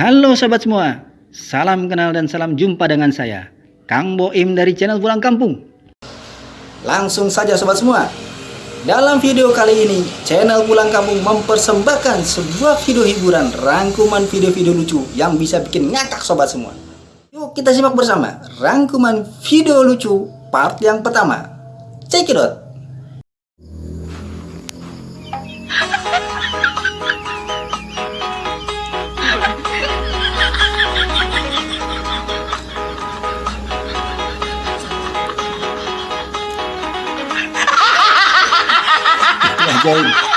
Halo sobat semua, salam kenal dan salam jumpa dengan saya, Kang Boim dari channel Pulang Kampung. Langsung saja sobat semua, dalam video kali ini, channel Pulang Kampung mempersembahkan sebuah video hiburan rangkuman video-video lucu yang bisa bikin ngakak sobat semua. Yuk kita simak bersama rangkuman video lucu part yang pertama. Check it out! Okay.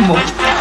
morto.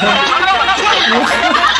私は。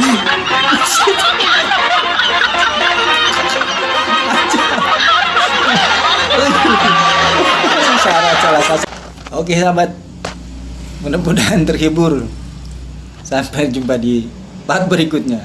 Oke sahabat, mudah-mudahan terhibur. Sampai jumpa di part berikutnya.